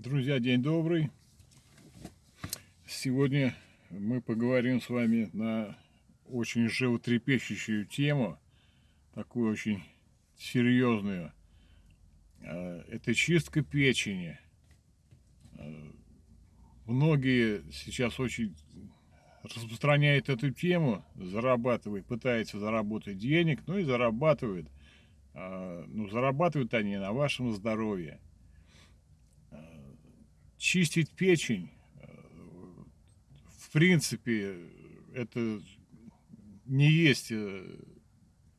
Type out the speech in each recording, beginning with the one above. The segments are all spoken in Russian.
Друзья, день добрый. Сегодня мы поговорим с вами на очень животрепещущую тему, такую очень серьезную. А, это чистка печени. А, многие сейчас очень распространяют эту тему, зарабатывают, пытаются заработать денег, ну и зарабатывают. А, ну, зарабатывают они на вашем здоровье чистить печень, э, в принципе, это не есть э,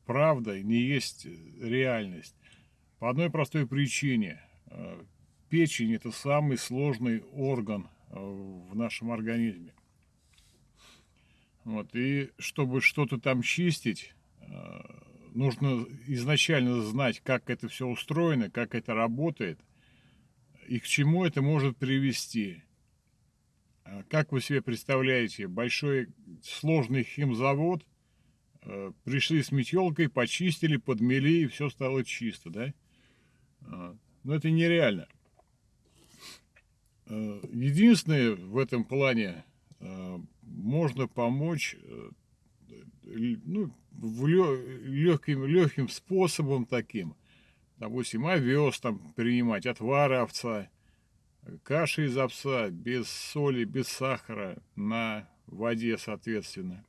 правда, не есть реальность. По одной простой причине. Э, печень – это самый сложный орган в нашем организме. Вот, и чтобы что-то там чистить, нужно изначально знать, как это все устроено, как это работает и к чему это может привести. А как вы себе представляете, большой сложный химзавод, э, пришли с метелкой, почистили, подмели, и все стало чисто, да? А, но это нереально. Э, единственное в этом плане, э, можно помочь ну, легким, легким способом таким допустим, овес там принимать, отвары овца, каши из овца, без соли, без сахара, на воде, соответственно.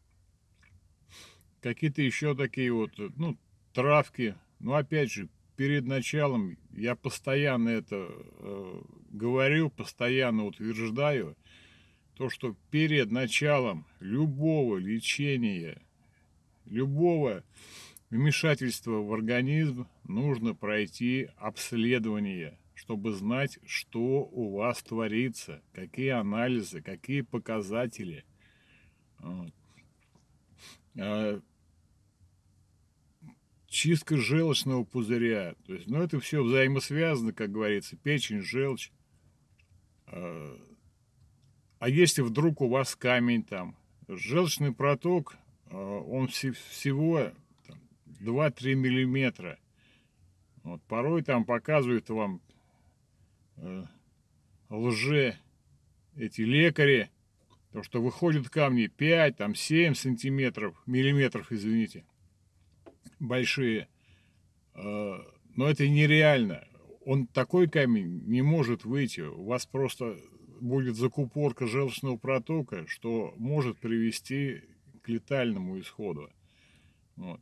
Какие-то еще такие вот, ну, травки. Но опять же, перед началом я постоянно это э, говорю, постоянно утверждаю, то, что перед началом любого лечения, любого вмешательства в организм нужно пройти обследование, чтобы знать, что у вас творится, какие анализы, какие показатели. А, чистка желчного пузыря. То есть, ну, это все взаимосвязано, как говорится, печень, желчь. А, а если вдруг у вас камень там, желчный проток, а, он всего 2-3 миллиметра. Вот, порой там показывают вам э, лже эти лекари, то что выходят камни 5, там 7 сантиметров, миллиметров, извините, большие. Э, но это нереально. Он такой камень не может выйти. У вас просто будет закупорка желчного протока, что может привести к летальному исходу. Вот.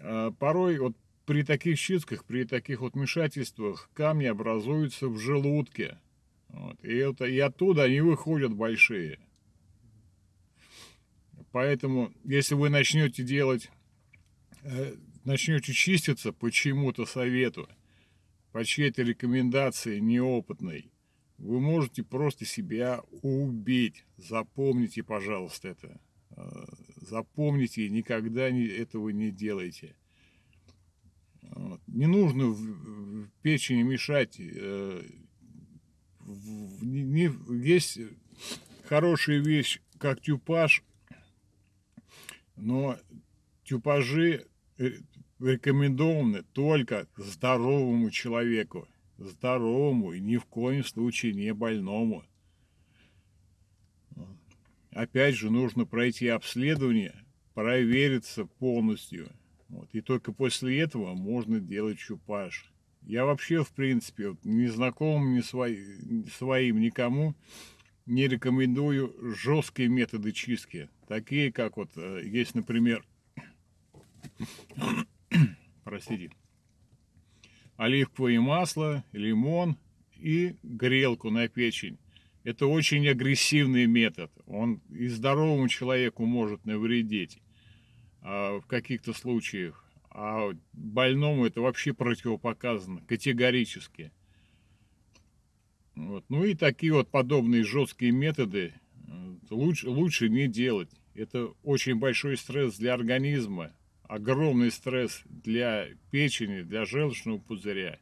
А порой вот при таких чистках, при таких вот вмешательствах камни образуются в желудке. Вот. И, это, и оттуда они выходят большие. Поэтому, если вы начнете делать, э, начнете чиститься по чему-то совету, по чьей-то рекомендации неопытной, вы можете просто себя убить. Запомните, пожалуйста, это. Запомните, никогда этого не делайте. Не нужно в печени мешать. Э, есть хорошая вещь, как тюпаж, но тюпажи э, рекомендованы только здоровому человеку. Здоровому и ни в коем случае не больному. Опять же, нужно пройти обследование, провериться полностью. Вот, и только после этого можно делать чупаж. Я вообще, в принципе, вот, ни знакомым, ни свои, своим, никому не рекомендую жесткие методы чистки. Такие, как вот э, есть, например, простите, оливковое масло, лимон и грелку на печень. Это очень агрессивный метод. Он и здоровому человеку может навредить а, в каких-то случаях. А больному это вообще противопоказано категорически. Вот. Ну и такие вот подобные жесткие методы э, лучше, лучше не делать. Это очень большой стресс для организма, огромный стресс для печени, для желчного пузыря,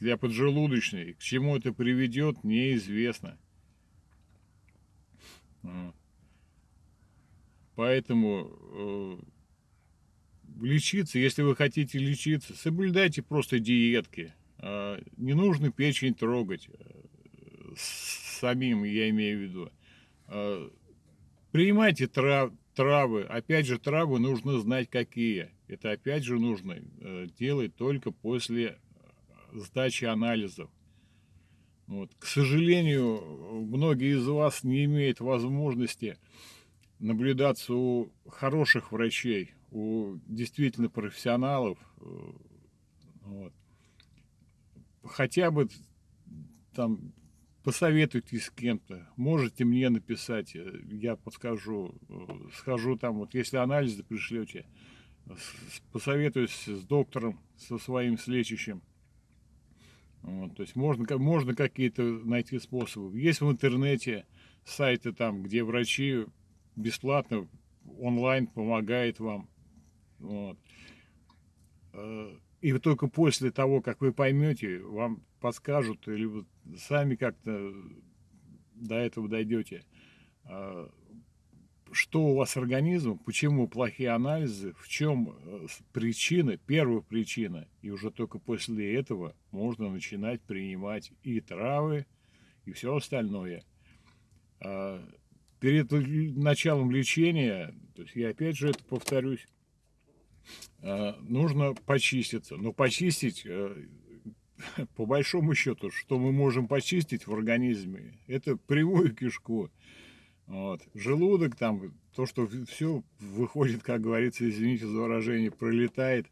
для поджелудочной. К чему это приведет, неизвестно. Поэтому э, лечиться, если вы хотите лечиться, соблюдайте просто диетки. Э, не нужно печень трогать. самим, я имею в виду. Э, принимайте трав, травы. Опять же, травы нужно знать какие. Это опять же нужно э, делать только после сдачи анализов. Вот. К сожалению, многие из вас не имеют возможности наблюдаться у хороших врачей, у действительно профессионалов. Вот. Хотя бы там посоветуйтесь с кем-то, можете мне написать, я подскажу, схожу там, вот если анализы пришлете, посоветуюсь с доктором, со своим с лечащим. Вот, то есть можно, можно какие-то найти способы. Есть в интернете сайты там, где врачи бесплатно онлайн помогает вам. Вот. Э, и только после того, как вы поймете, вам подскажут, вы сами как-то до этого дойдете, э, что у вас с организмом, почему плохие анализы, в чем э, причина, первая причина, и уже только после этого можно начинать принимать и травы, и все остальное. А, перед началом лечения, то есть я опять же это повторюсь, а, нужно почиститься. Но почистить, э, по большому счету, что мы можем почистить в организме, это прямую кишку. Вот. Желудок там, то, что все выходит, как говорится, извините за выражение, пролетает.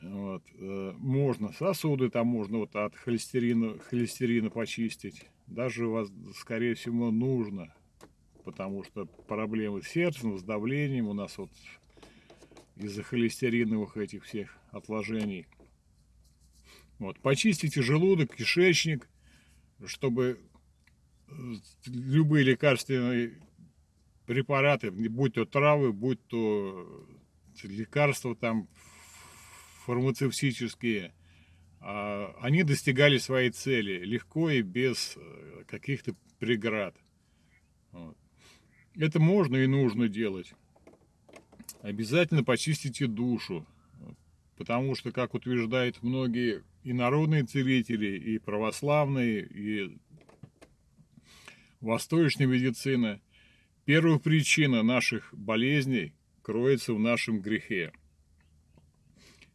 Вот. Э, можно, сосуды там можно вот от холестерина, холестерина почистить. Даже вас, скорее всего, нужно, потому что проблемы с сердцем, с давлением у нас вот из-за холестериновых этих всех отложений. Вот. Почистите желудок, кишечник, чтобы любые лекарственные препараты, будь то травы, будь то лекарства там фармацевтические, а, они достигали своей цели легко и без э, каких-то преград. Это можно и нужно делать. Обязательно почистите душу, потому что, как утверждают многие и народные целители, и православные, и восточной медицины, первая причина наших болезней кроется в нашем грехе.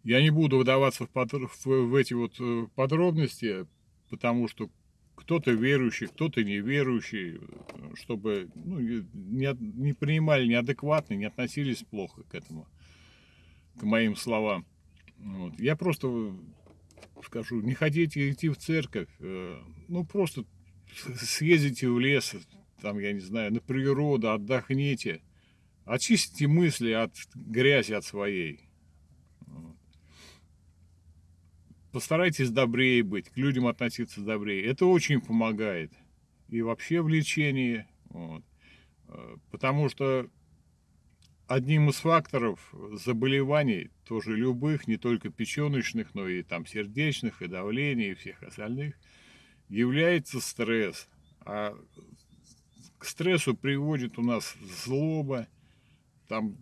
Я не буду вдаваться в, под, в эти вот э, подробности, потому что кто-то верующий, кто-то неверующий, чтобы ну, не, не принимали неадекватно, не относились плохо к этому, к моим словам. Вот. Я просто скажу, не хотите идти в церковь, э, ну просто съездите в лес, там, я не знаю, на природу, отдохните, очистите мысли от грязи от своей. Постарайтесь добрее быть, к людям относиться добрее. Это очень помогает. И вообще в лечении. Вот. Потому что одним из факторов заболеваний, тоже любых, не только печеночных, но и там сердечных, и давления, и всех остальных – является стресс. А к стрессу приводит у нас злоба, там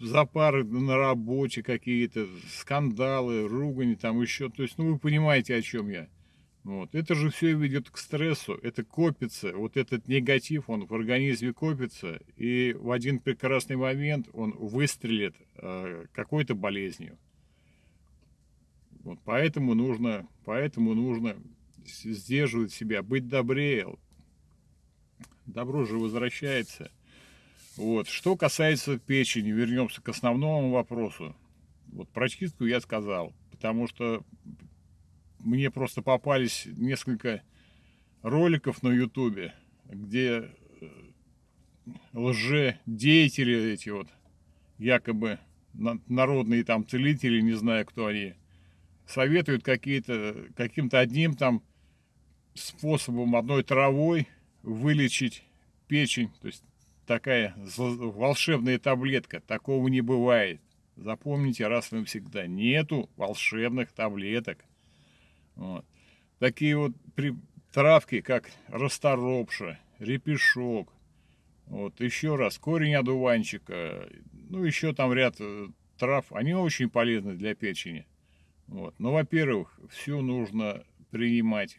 запары на работе какие-то, скандалы, ругань, там еще. То есть, ну, вы понимаете, о чем я. Вот. Это же все ведет к стрессу, это копится, вот этот негатив, он в организме копится, и в один прекрасный момент он выстрелит э, какой-то болезнью. Вот поэтому нужно, поэтому нужно сдерживать себя, быть добрее. Добро же возвращается. Вот. Что касается печени, вернемся к основному вопросу. Вот про чистку я сказал, потому что мне просто попались несколько роликов на ютубе, где э, лже-деятели эти вот, якобы народные там целители, не знаю, кто они, советуют какие-то, каким-то одним там способом одной травой вылечить печень. То есть такая волшебная таблетка. Такого не бывает. Запомните раз и навсегда. Нету волшебных таблеток. Вот. Такие вот травки, как расторопша, репешок. Вот еще раз, корень одуванчика. Ну, еще там ряд э, трав. Они очень полезны для печени. Вот. Но, во-первых, все нужно принимать